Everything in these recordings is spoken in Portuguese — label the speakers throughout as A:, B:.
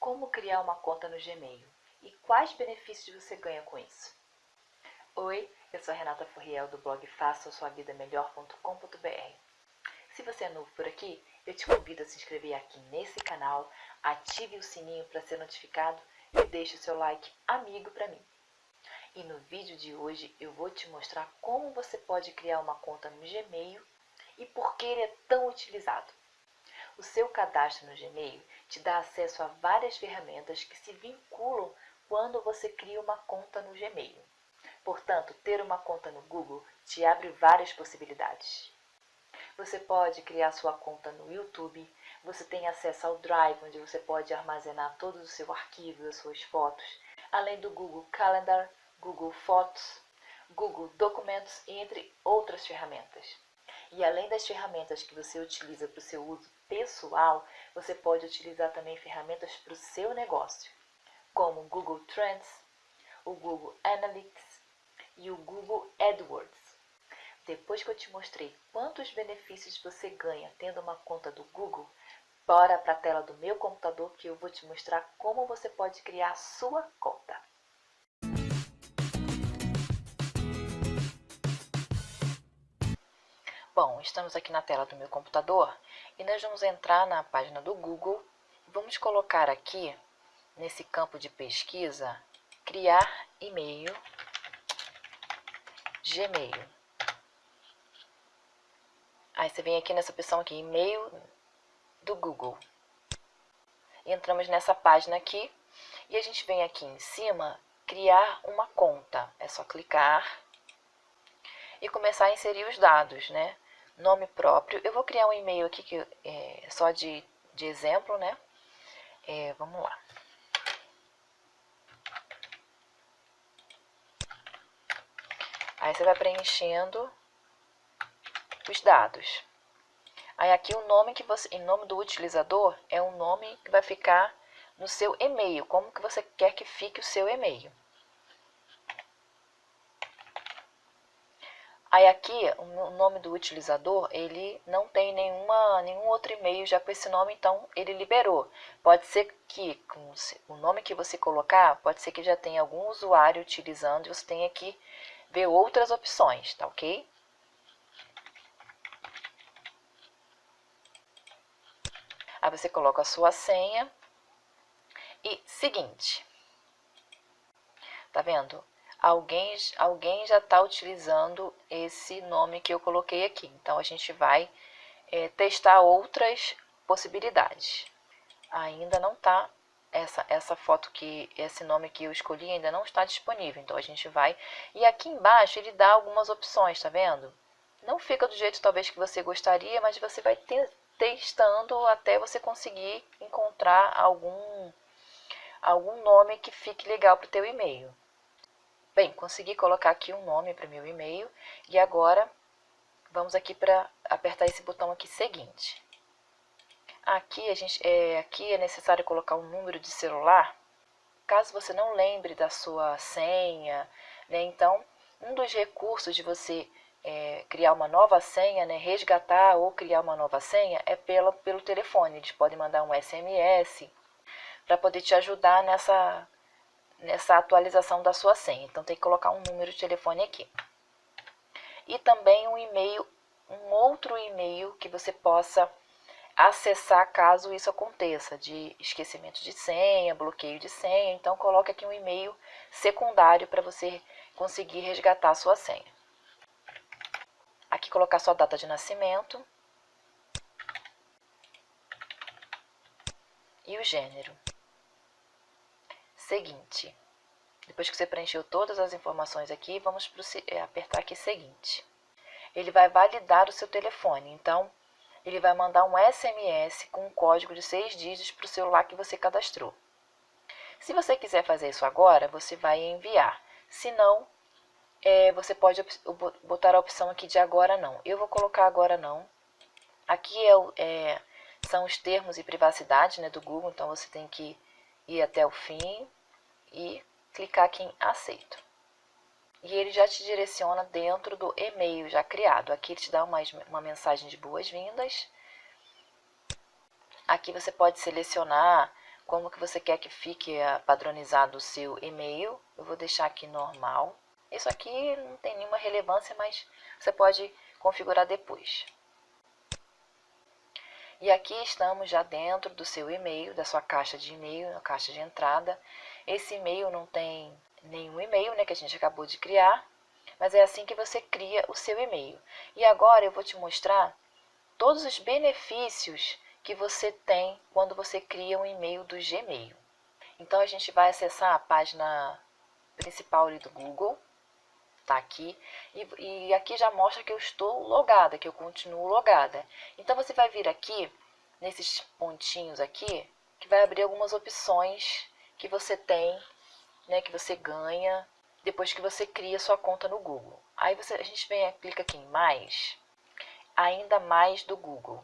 A: como criar uma conta no Gmail e quais benefícios você ganha com isso. Oi, eu sou Renata Furriel do blog faça sua vida melhor.com.br. Se você é novo por aqui, eu te convido a se inscrever aqui nesse canal, ative o sininho para ser notificado e deixe o seu like amigo para mim. E no vídeo de hoje eu vou te mostrar como você pode criar uma conta no Gmail e por que ele é tão utilizado. O seu cadastro no Gmail te dá acesso a várias ferramentas que se vinculam quando você cria uma conta no Gmail. Portanto, ter uma conta no Google te abre várias possibilidades. Você pode criar sua conta no YouTube, você tem acesso ao Drive, onde você pode armazenar todos os seus arquivos, as suas fotos, além do Google Calendar, Google Fotos, Google Documentos, entre outras ferramentas. E além das ferramentas que você utiliza para o seu uso pessoal, você pode utilizar também ferramentas para o seu negócio, como o Google Trends, o Google Analytics e o Google AdWords. Depois que eu te mostrei quantos benefícios você ganha tendo uma conta do Google, bora para a tela do meu computador que eu vou te mostrar como você pode criar a sua conta. Bom, estamos aqui na tela do meu computador e nós vamos entrar na página do Google e vamos colocar aqui, nesse campo de pesquisa, criar e-mail Gmail. Aí você vem aqui nessa opção aqui, e-mail do Google. Entramos nessa página aqui e a gente vem aqui em cima, criar uma conta. É só clicar e começar a inserir os dados, né? Nome próprio. Eu vou criar um e-mail aqui que é só de, de exemplo, né? É, vamos lá. Aí você vai preenchendo os dados. Aí aqui o nome que você, em nome do utilizador, é um nome que vai ficar no seu e-mail, como que você quer que fique o seu e-mail. Aí aqui, o nome do utilizador, ele não tem nenhuma, nenhum outro e-mail já com esse nome, então ele liberou. Pode ser que com o nome que você colocar, pode ser que já tenha algum usuário utilizando e você tenha que ver outras opções, tá ok? Aí você coloca a sua senha e seguinte. Tá vendo? Alguém, alguém já está utilizando esse nome que eu coloquei aqui. Então, a gente vai é, testar outras possibilidades. Ainda não está, essa, essa foto que, esse nome que eu escolhi ainda não está disponível. Então, a gente vai... E aqui embaixo ele dá algumas opções, tá vendo? Não fica do jeito talvez que você gostaria, mas você vai ter, testando até você conseguir encontrar algum, algum nome que fique legal para o teu e-mail. Bem, consegui colocar aqui um nome para o meu e-mail e agora vamos aqui para apertar esse botão aqui seguinte. Aqui, a gente, é, aqui é necessário colocar um número de celular, caso você não lembre da sua senha, né? Então, um dos recursos de você é, criar uma nova senha, né, resgatar ou criar uma nova senha, é pelo, pelo telefone. Eles podem mandar um SMS para poder te ajudar nessa nessa atualização da sua senha. Então tem que colocar um número de telefone aqui. E também um e-mail, um outro e-mail que você possa acessar caso isso aconteça, de esquecimento de senha, bloqueio de senha. Então coloque aqui um e-mail secundário para você conseguir resgatar a sua senha. Aqui colocar sua data de nascimento e o gênero seguinte. Depois que você preencheu todas as informações aqui, vamos é, apertar aqui seguinte. Ele vai validar o seu telefone, então ele vai mandar um SMS com um código de seis dígitos para o celular que você cadastrou. Se você quiser fazer isso agora, você vai enviar. Se não, é, você pode botar a opção aqui de agora não. Eu vou colocar agora não. Aqui é, é, são os termos e privacidade né, do Google, então você tem que ir até o fim e clicar aqui em aceito. E ele já te direciona dentro do e-mail já criado. Aqui ele te dá uma, uma mensagem de boas-vindas. Aqui você pode selecionar como que você quer que fique eh, padronizado o seu e-mail. Eu vou deixar aqui normal. Isso aqui não tem nenhuma relevância, mas você pode configurar depois. E aqui estamos já dentro do seu e-mail, da sua caixa de e-mail, na caixa de entrada. Esse e-mail não tem nenhum e-mail, né, que a gente acabou de criar, mas é assim que você cria o seu e-mail. E agora eu vou te mostrar todos os benefícios que você tem quando você cria um e-mail do Gmail. Então a gente vai acessar a página principal ali do Google, tá aqui, e, e aqui já mostra que eu estou logada, que eu continuo logada. Então você vai vir aqui, nesses pontinhos aqui, que vai abrir algumas opções que você tem, né, que você ganha depois que você cria sua conta no Google. Aí você, a gente vem, clica aqui em mais, ainda mais do Google.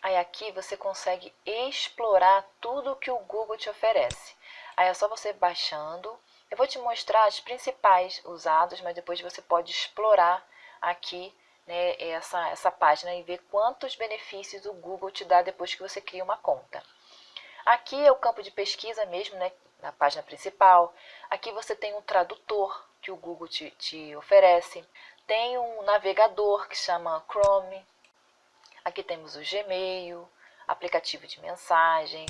A: Aí aqui você consegue explorar tudo que o Google te oferece. Aí é só você baixando. Eu vou te mostrar as principais usados, mas depois você pode explorar aqui né, essa, essa página e ver quantos benefícios o Google te dá depois que você cria uma conta. Aqui é o campo de pesquisa mesmo, né, na página principal. Aqui você tem um tradutor que o Google te, te oferece. Tem um navegador que chama Chrome. Aqui temos o Gmail, aplicativo de mensagem.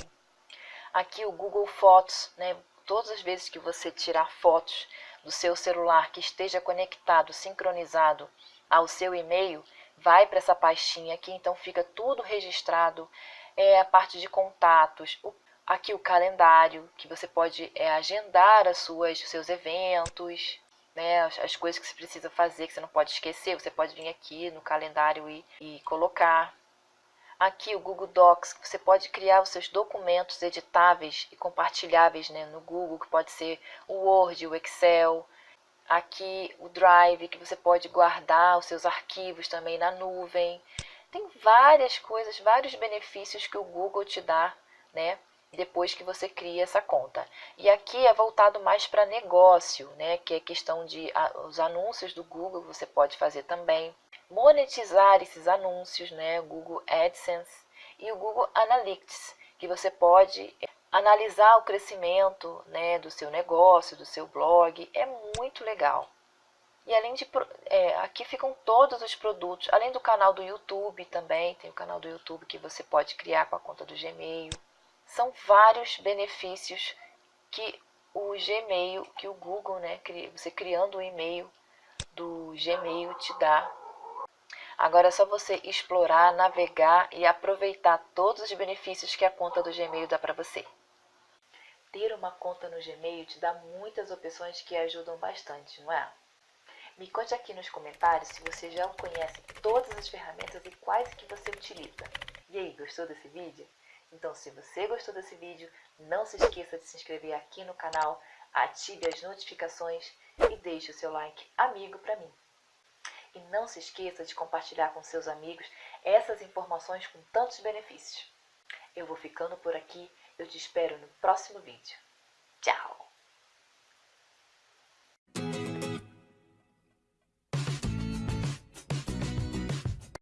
A: Aqui o Google Fotos, né? Todas as vezes que você tirar fotos do seu celular que esteja conectado, sincronizado ao seu e-mail, vai para essa pastinha aqui, então fica tudo registrado, é a parte de contatos, o, aqui o calendário, que você pode é, agendar as suas, os seus eventos, né, as, as, coisas que você precisa fazer, que você não pode esquecer, você pode vir aqui no calendário e, e colocar. Aqui o Google Docs, você pode criar os seus documentos editáveis e compartilháveis né, no Google, que pode ser o Word, o Excel. Aqui o Drive, que você pode guardar os seus arquivos também na nuvem. Tem várias coisas, vários benefícios que o Google te dá, né? Depois que você cria essa conta. E aqui é voltado mais para negócio, né? Que é questão de os anúncios do Google você pode fazer também. Monetizar esses anúncios, né? Google AdSense e o Google Analytics, que você pode analisar o crescimento né, do seu negócio, do seu blog. É muito legal. E além de. É, aqui ficam todos os produtos, além do canal do YouTube também, tem o canal do YouTube que você pode criar com a conta do Gmail. São vários benefícios que o Gmail, que o Google, né, você criando o e-mail do Gmail te dá. Agora é só você explorar, navegar e aproveitar todos os benefícios que a conta do Gmail dá para você. Ter uma conta no Gmail te dá muitas opções que ajudam bastante, não é? Me conte aqui nos comentários se você já conhece todas as ferramentas e quais que você utiliza. E aí, gostou desse vídeo? Então, se você gostou desse vídeo, não se esqueça de se inscrever aqui no canal, ative as notificações e deixe o seu like amigo para mim. E não se esqueça de compartilhar com seus amigos essas informações com tantos benefícios. Eu vou ficando por aqui, eu te espero no próximo vídeo. Tchau!